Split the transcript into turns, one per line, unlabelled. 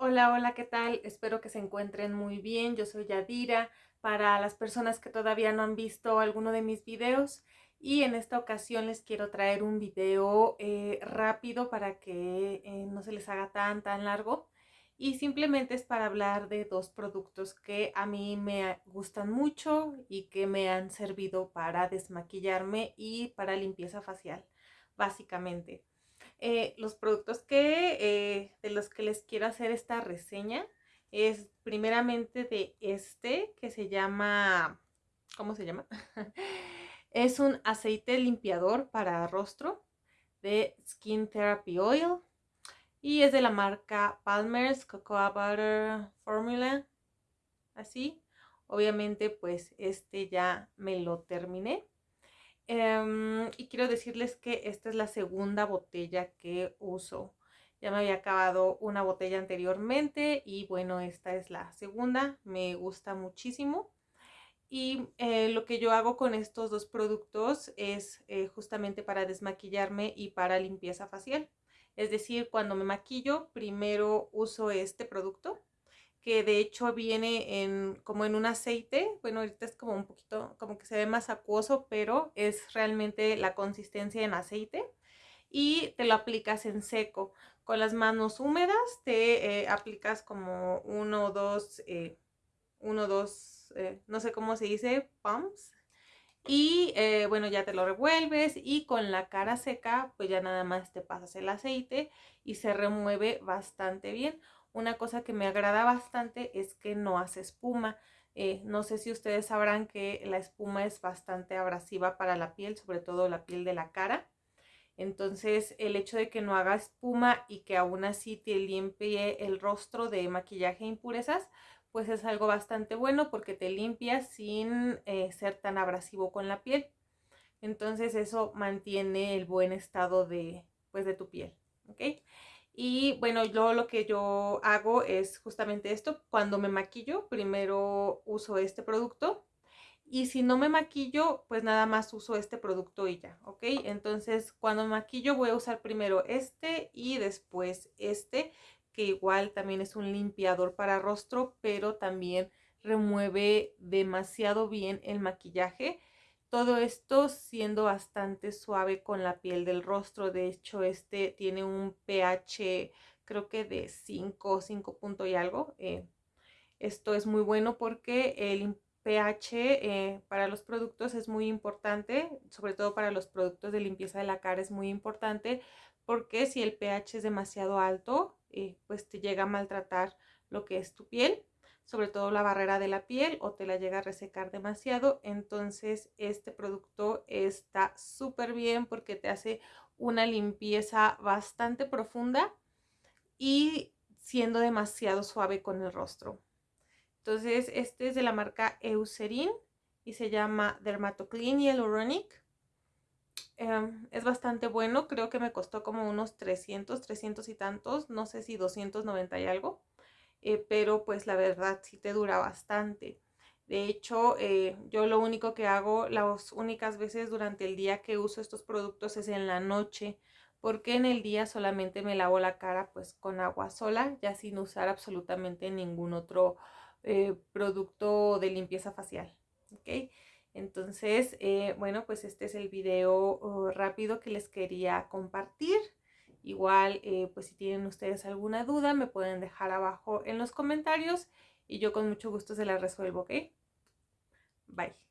Hola, hola, ¿qué tal? Espero que se encuentren muy bien. Yo soy Yadira. Para las personas que todavía no han visto alguno de mis videos y en esta ocasión les quiero traer un video eh, rápido para que eh, no se les haga tan tan largo y simplemente es para hablar de dos productos que a mí me gustan mucho y que me han servido para desmaquillarme y para limpieza facial, básicamente. Eh, los productos que, eh, de los que les quiero hacer esta reseña es primeramente de este que se llama, ¿cómo se llama? es un aceite limpiador para rostro de Skin Therapy Oil y es de la marca Palmer's Cocoa Butter Formula, así. Obviamente pues este ya me lo terminé. Em, y quiero decirles que esta es la segunda botella que uso. Ya me había acabado una botella anteriormente y bueno, esta es la segunda. Me gusta muchísimo. Y eh, lo que yo hago con estos dos productos es eh, justamente para desmaquillarme y para limpieza facial. Es decir, cuando me maquillo, primero uso este producto que de hecho viene en como en un aceite, bueno ahorita es como un poquito, como que se ve más acuoso, pero es realmente la consistencia en aceite y te lo aplicas en seco. Con las manos húmedas te eh, aplicas como uno o dos, eh, uno o dos, eh, no sé cómo se dice, pumps. Y bueno, ya te lo revuelves y con la cara seca, pues ya nada más te pasas el aceite y se remueve bastante bien. Una cosa que me agrada bastante es que no hace espuma. Eh, no sé si ustedes sabrán que la espuma es bastante abrasiva para la piel, sobre todo la piel de la cara. Entonces el hecho de que no haga espuma y que aún así te limpie el rostro de maquillaje e impurezas, pues es algo bastante bueno porque te limpia sin eh, ser tan abrasivo con la piel. Entonces eso mantiene el buen estado de, pues, de tu piel. ¿ok? Y bueno, yo lo que yo hago es justamente esto. Cuando me maquillo, primero uso este producto. Y si no me maquillo, pues nada más uso este producto y ya, ¿ok? Entonces, cuando me maquillo voy a usar primero este y después este, que igual también es un limpiador para rostro, pero también remueve demasiado bien el maquillaje todo esto siendo bastante suave con la piel del rostro. De hecho, este tiene un pH creo que de 5, 5 punto y algo. Eh, esto es muy bueno porque el pH eh, para los productos es muy importante, sobre todo para los productos de limpieza de la cara es muy importante porque si el pH es demasiado alto, eh, pues te llega a maltratar lo que es tu piel sobre todo la barrera de la piel o te la llega a resecar demasiado. Entonces este producto está súper bien porque te hace una limpieza bastante profunda y siendo demasiado suave con el rostro. Entonces este es de la marca Eucerin y se llama Dermatoclean Hyaluronic. Em, es bastante bueno, creo que me costó como unos 300, 300 y tantos, no sé si 290 y algo. Eh, pero pues la verdad sí te dura bastante. De hecho, eh, yo lo único que hago, las únicas veces durante el día que uso estos productos es en la noche, porque en el día solamente me lavo la cara pues con agua sola, ya sin usar absolutamente ningún otro eh, producto de limpieza facial. ¿ok? Entonces, bueno, pues este es el video oh, rápido que les quería compartir. Igual, eh, pues si tienen ustedes alguna duda, me pueden dejar abajo en los comentarios y yo con mucho gusto se la resuelvo, ¿ok? Bye.